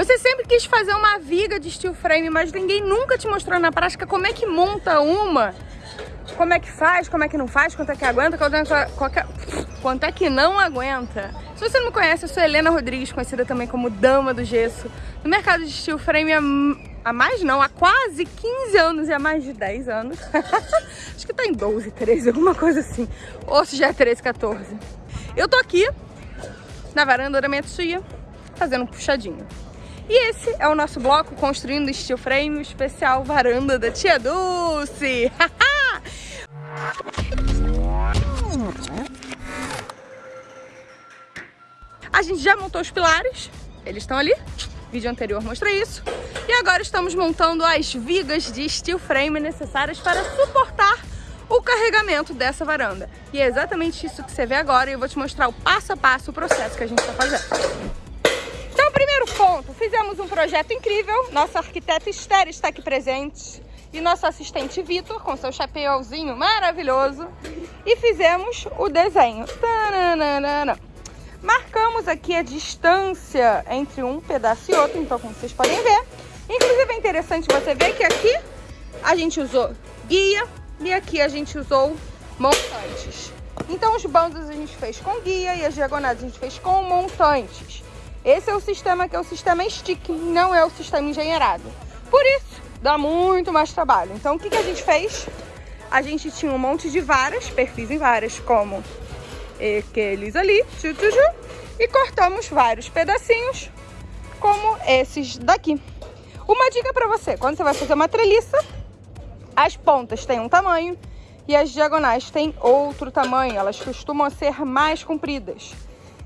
Você sempre quis fazer uma viga de steel frame, mas ninguém nunca te mostrou na prática como é que monta uma. Como é que faz, como é que não faz, quanto é que aguenta, quanto é que, quanto é que não aguenta. Se você não me conhece, eu sou Helena Rodrigues, conhecida também como Dama do Gesso. No mercado de steel frame há, há mais não, há quase 15 anos e há mais de 10 anos. Acho que tá em 12, 13, alguma coisa assim. Ou se já é 13, 14. Eu tô aqui na varanda da minha tia, fazendo um puxadinho. E esse é o nosso bloco construindo steel frame especial varanda da tia Dulce. A gente já montou os pilares, eles estão ali, vídeo anterior mostra isso. E agora estamos montando as vigas de steel frame necessárias para suportar o carregamento dessa varanda. E é exatamente isso que você vê agora e eu vou te mostrar o passo a passo o processo que a gente está fazendo. Fizemos um projeto incrível, nosso arquiteto Esther está aqui presente e nosso assistente Vitor, com seu chapéuzinho maravilhoso, e fizemos o desenho. Tananana. Marcamos aqui a distância entre um pedaço e outro, então como vocês podem ver. Inclusive é interessante você ver que aqui a gente usou guia e aqui a gente usou montantes. Então os bandos a gente fez com guia e as diagonais a gente fez com montantes. Esse é o sistema que é o sistema stick, não é o sistema engenheirado. Por isso, dá muito mais trabalho. Então, o que, que a gente fez? A gente tinha um monte de varas, perfis em varas, como aqueles ali, tchu, tchu, tchu, e cortamos vários pedacinhos, como esses daqui. Uma dica para você, quando você vai fazer uma treliça, as pontas têm um tamanho e as diagonais têm outro tamanho, elas costumam ser mais compridas.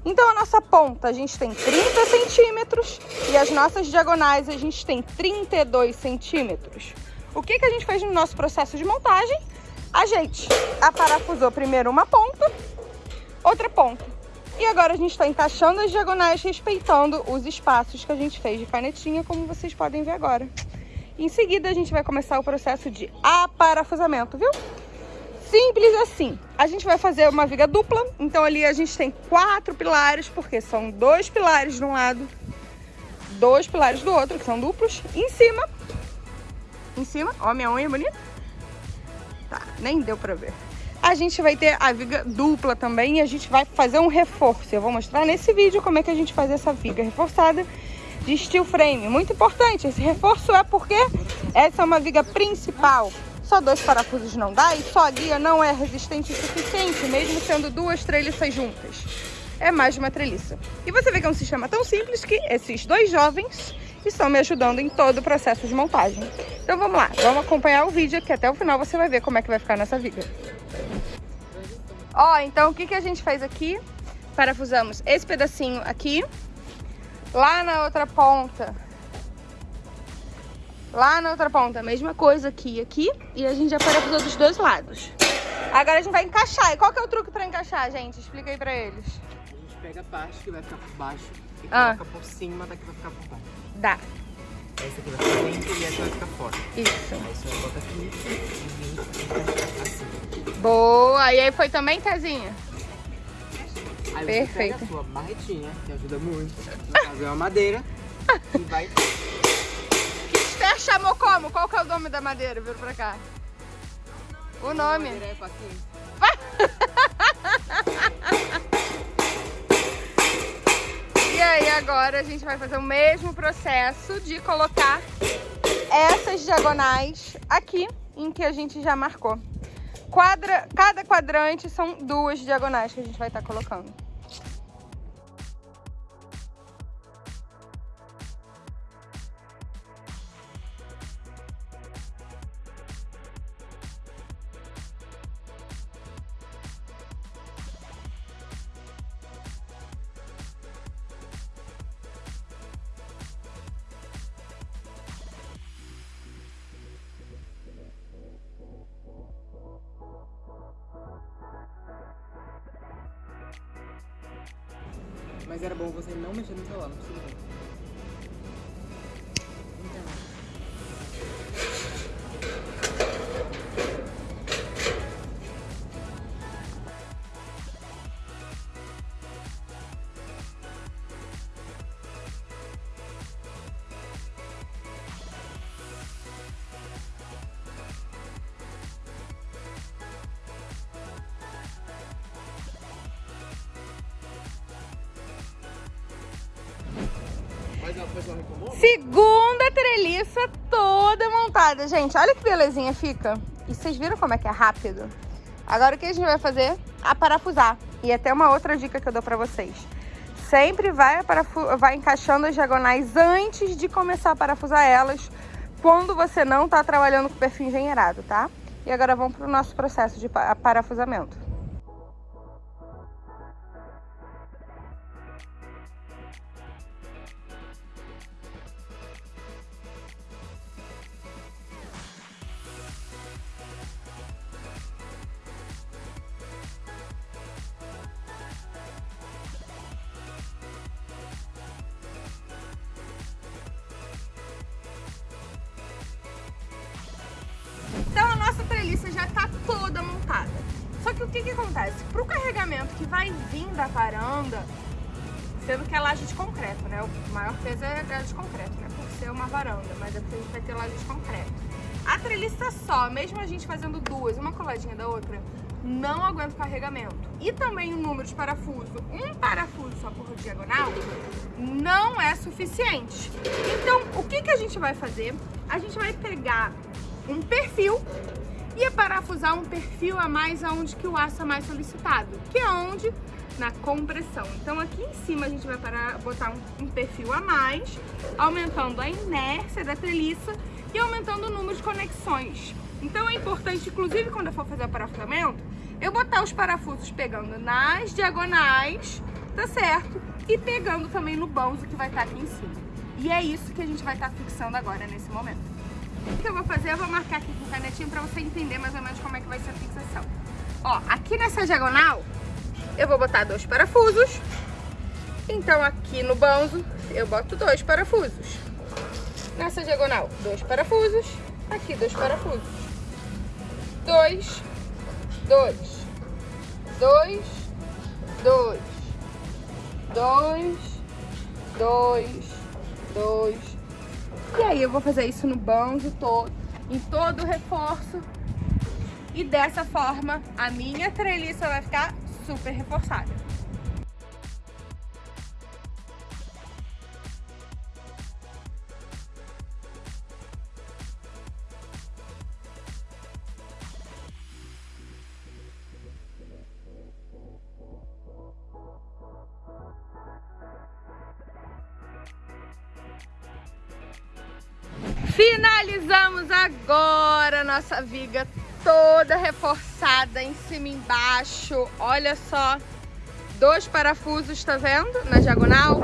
Então a nossa ponta a gente tem 30 centímetros e as nossas diagonais a gente tem 32 centímetros. O que, que a gente fez no nosso processo de montagem? A gente aparafusou primeiro uma ponta, outra ponta. E agora a gente está encaixando as diagonais, respeitando os espaços que a gente fez de canetinha, como vocês podem ver agora. Em seguida, a gente vai começar o processo de aparafusamento, viu? Simples assim. A gente vai fazer uma viga dupla. Então ali a gente tem quatro pilares, porque são dois pilares de um lado, dois pilares do outro, que são duplos. Em cima, em cima, ó minha unha bonita. Tá, nem deu pra ver. A gente vai ter a viga dupla também e a gente vai fazer um reforço. Eu vou mostrar nesse vídeo como é que a gente faz essa viga reforçada de steel frame. Muito importante, esse reforço é porque essa é uma viga principal só dois parafusos não dá e só a guia não é resistente o suficiente, mesmo sendo duas treliças juntas. É mais de uma treliça. E você vê que é um sistema tão simples que esses dois jovens estão me ajudando em todo o processo de montagem. Então vamos lá, vamos acompanhar o vídeo que até o final você vai ver como é que vai ficar nessa viga. Ó, então o que, que a gente fez aqui? Parafusamos esse pedacinho aqui. Lá na outra ponta Lá na outra ponta, a mesma coisa aqui aqui. E a gente já parafusou dos dois lados. Agora a gente vai encaixar. E qual que é o truque pra encaixar, gente? Explica aí pra eles. A gente pega a parte que vai ficar por baixo e ah. coloca por cima da que vai ficar por baixo. Dá. Essa aqui vai ficar dentro e essa vai ficar fora. Isso. Aí você vai botar aqui e assim. Boa! E aí foi também, Casinha? Aí Perfeito. você pega a sua barretinha, que ajuda muito. Caso é uma madeira. e vai chamou como? Qual que é o nome da madeira? Vira pra cá. O nome. E aí agora a gente vai fazer o mesmo processo de colocar essas diagonais aqui em que a gente já marcou. Quadra, cada quadrante são duas diagonais que a gente vai estar tá colocando. Mas era bom você não mexer no celular, não precisa. Segunda treliça toda montada. Gente, olha que belezinha fica. E vocês viram como é que é rápido? Agora o que a gente vai fazer? A parafusar. E até uma outra dica que eu dou pra vocês. Sempre vai, vai encaixando as diagonais antes de começar a parafusar elas, quando você não tá trabalhando com perfil engenheirado, tá? E agora vamos pro nosso processo de parafusamento. Que o que acontece? Pro carregamento que vai vir da varanda, sendo que é laje de concreto, né? O maior peso é laje de concreto, né? Por ser uma varanda, mas é porque a gente vai ter laje de concreto. A treliça só, mesmo a gente fazendo duas, uma coladinha da outra, não aguenta o carregamento. E também o número de parafuso, um parafuso só por diagonal, não é suficiente. Então, o que, que a gente vai fazer? A gente vai pegar um perfil e parafusar um perfil a mais aonde que o aço é mais solicitado, que é onde? Na compressão. Então aqui em cima a gente vai para botar um, um perfil a mais, aumentando a inércia da treliça e aumentando o número de conexões. Então é importante, inclusive quando eu for fazer o parafusamento, eu botar os parafusos pegando nas diagonais, tá certo? E pegando também no banzo que vai estar aqui em cima. E é isso que a gente vai estar fixando agora nesse momento. Que eu vou fazer? Eu vou marcar aqui com canetinho pra você entender mais ou menos como é que vai ser a fixação. Ó, aqui nessa diagonal, eu vou botar dois parafusos. Então aqui no banzo, eu boto dois parafusos. Nessa diagonal, dois parafusos. Aqui, dois parafusos. Dois, dois, dois, dois, dois, dois, dois, e aí eu vou fazer isso no banjo todo, em todo o reforço. E dessa forma a minha treliça vai ficar super reforçada. Finalizamos agora nossa viga toda reforçada em cima e embaixo. Olha só, dois parafusos, tá vendo? Na diagonal.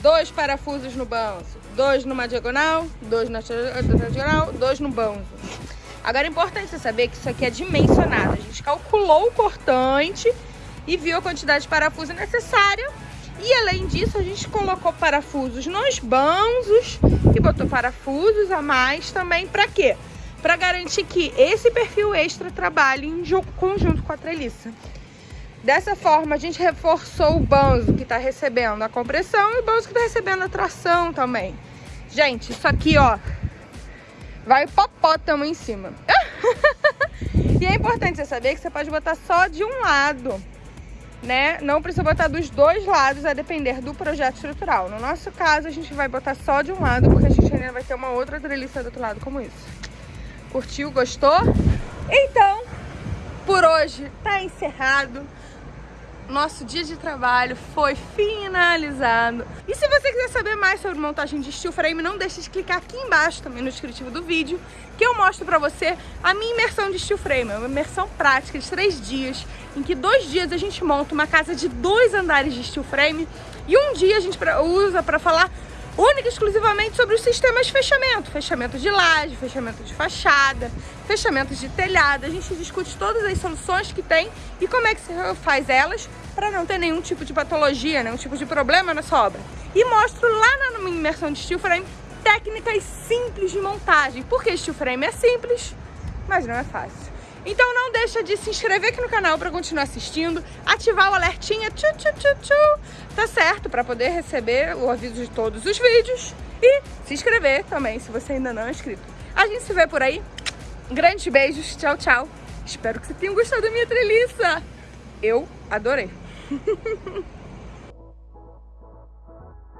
Dois parafusos no banzo. Dois numa diagonal, dois na diagonal, dois no banzo. Agora é importante você saber que isso aqui é dimensionado. A gente calculou o cortante e viu a quantidade de parafuso necessária e além disso, a gente colocou parafusos nos banzos e botou parafusos a mais também. Para quê? Para garantir que esse perfil extra trabalhe em conjunto com a treliça. Dessa forma, a gente reforçou o banzo que está recebendo a compressão e o banzo que está recebendo a tração também. Gente, isso aqui, ó, vai hipopótamo em cima. e é importante você saber que você pode botar só de um lado né? Não precisa botar dos dois lados a depender do projeto estrutural. No nosso caso, a gente vai botar só de um lado, porque a gente ainda vai ter uma outra treliça do outro lado como isso. Curtiu? Gostou? Então, por hoje tá encerrado nosso dia de trabalho foi finalizado. E se você quiser saber mais sobre montagem de steel frame, não deixe de clicar aqui embaixo também no descritivo do vídeo, que eu mostro pra você a minha imersão de steel frame. É uma imersão prática de três dias, em que dois dias a gente monta uma casa de dois andares de steel frame e um dia a gente usa para falar única e exclusivamente sobre os sistemas de fechamento. Fechamento de laje, fechamento de fachada, fechamentos de telhado. A gente discute todas as soluções que tem e como é que se faz elas para não ter nenhum tipo de patologia, nenhum tipo de problema na sua obra. E mostro lá na minha imersão de steel frame técnicas simples de montagem. Porque steel frame é simples, mas não é fácil. Então não deixa de se inscrever aqui no canal para continuar assistindo, ativar o alertinha, tchu, tchu, tchu, tchu, tá certo? Para poder receber o aviso de todos os vídeos e se inscrever também, se você ainda não é inscrito. A gente se vê por aí. Grandes beijos, tchau, tchau. Espero que você tenha gostado da minha treliça. Eu adorei.